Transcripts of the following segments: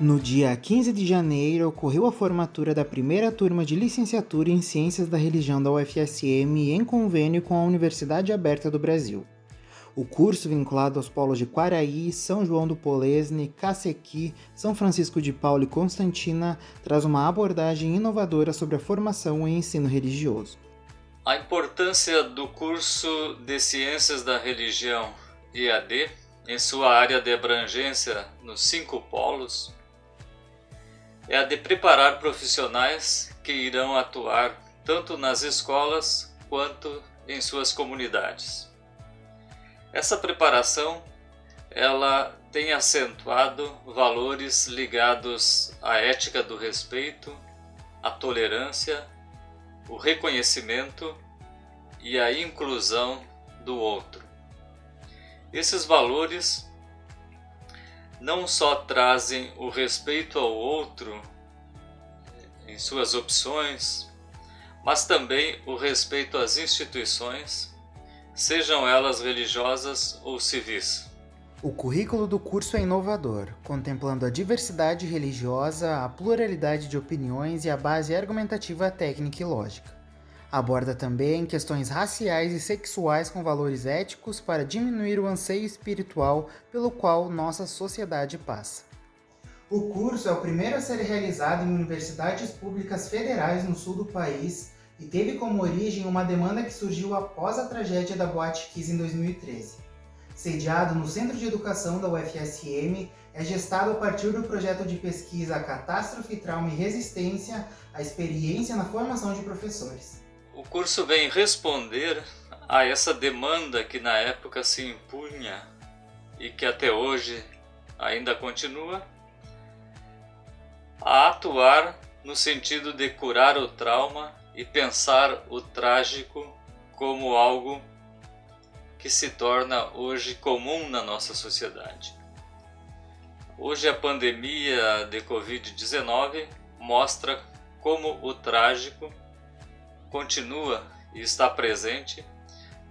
No dia 15 de janeiro, ocorreu a formatura da primeira turma de licenciatura em Ciências da Religião da UFSM em convênio com a Universidade Aberta do Brasil. O curso, vinculado aos polos de Quaraí, São João do Polesne, Cacequi, São Francisco de Paula e Constantina, traz uma abordagem inovadora sobre a formação e ensino religioso. A importância do curso de Ciências da Religião EAD em sua área de abrangência nos cinco polos é a de preparar profissionais que irão atuar tanto nas escolas quanto em suas comunidades. Essa preparação ela tem acentuado valores ligados à ética do respeito, à tolerância, o reconhecimento e a inclusão do outro. Esses valores não só trazem o respeito ao outro em suas opções, mas também o respeito às instituições, sejam elas religiosas ou civis. O currículo do curso é inovador, contemplando a diversidade religiosa, a pluralidade de opiniões e a base argumentativa técnica e lógica. Aborda também questões raciais e sexuais com valores éticos para diminuir o anseio espiritual pelo qual nossa sociedade passa. O curso é o primeiro a ser realizado em universidades públicas federais no sul do país e teve como origem uma demanda que surgiu após a tragédia da Boate Kiss em 2013. Sediado no Centro de Educação da UFSM, é gestado a partir do projeto de pesquisa Catástrofe, Trauma e Resistência, a experiência na formação de professores. O curso vem responder a essa demanda que na época se impunha e que até hoje ainda continua, a atuar no sentido de curar o trauma e pensar o trágico como algo que se torna hoje comum na nossa sociedade. Hoje a pandemia de Covid-19 mostra como o trágico continua e está presente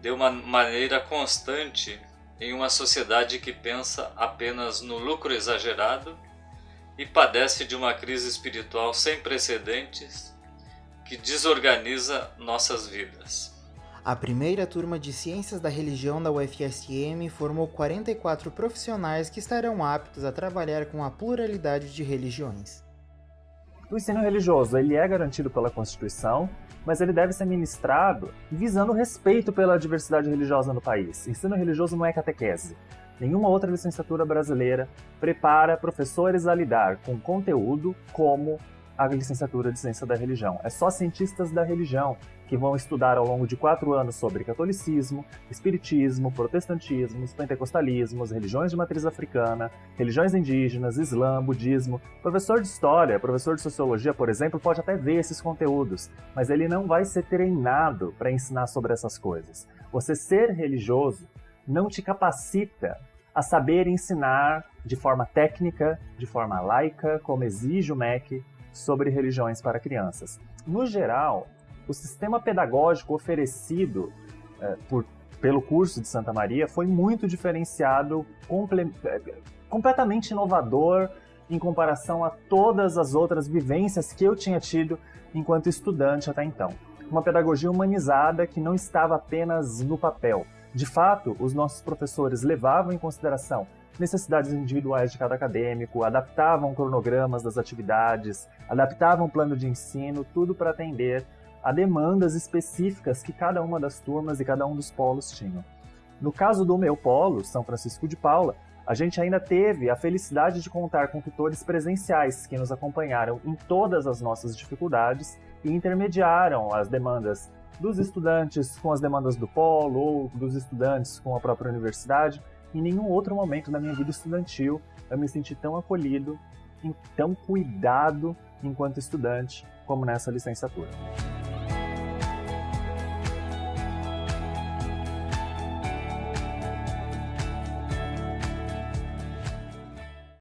de uma maneira constante em uma sociedade que pensa apenas no lucro exagerado e padece de uma crise espiritual sem precedentes que desorganiza nossas vidas. A primeira turma de Ciências da Religião da UFSM formou 44 profissionais que estarão aptos a trabalhar com a pluralidade de religiões. O ensino religioso ele é garantido pela Constituição mas ele deve ser ministrado visando respeito pela diversidade religiosa no país. Ensino religioso não é catequese. Nenhuma outra licenciatura brasileira prepara professores a lidar com conteúdo como a licenciatura de Ciência da Religião. É só cientistas da religião que vão estudar ao longo de quatro anos sobre catolicismo, espiritismo, protestantismo, pentecostalismos, religiões de matriz africana, religiões indígenas, islã, budismo. Professor de história, professor de sociologia, por exemplo, pode até ver esses conteúdos, mas ele não vai ser treinado para ensinar sobre essas coisas. Você ser religioso não te capacita a saber ensinar de forma técnica, de forma laica, como exige o MEC, sobre religiões para crianças. No geral, o sistema pedagógico oferecido é, por, pelo curso de Santa Maria foi muito diferenciado, comple é, completamente inovador em comparação a todas as outras vivências que eu tinha tido enquanto estudante até então. Uma pedagogia humanizada que não estava apenas no papel. De fato, os nossos professores levavam em consideração necessidades individuais de cada acadêmico, adaptavam cronogramas das atividades, adaptavam plano de ensino, tudo para atender a demandas específicas que cada uma das turmas e cada um dos polos tinham. No caso do meu polo, São Francisco de Paula, a gente ainda teve a felicidade de contar com tutores presenciais que nos acompanharam em todas as nossas dificuldades e intermediaram as demandas dos estudantes com as demandas do polo ou dos estudantes com a própria universidade em nenhum outro momento da minha vida estudantil eu me senti tão acolhido, tão cuidado enquanto estudante como nessa licenciatura.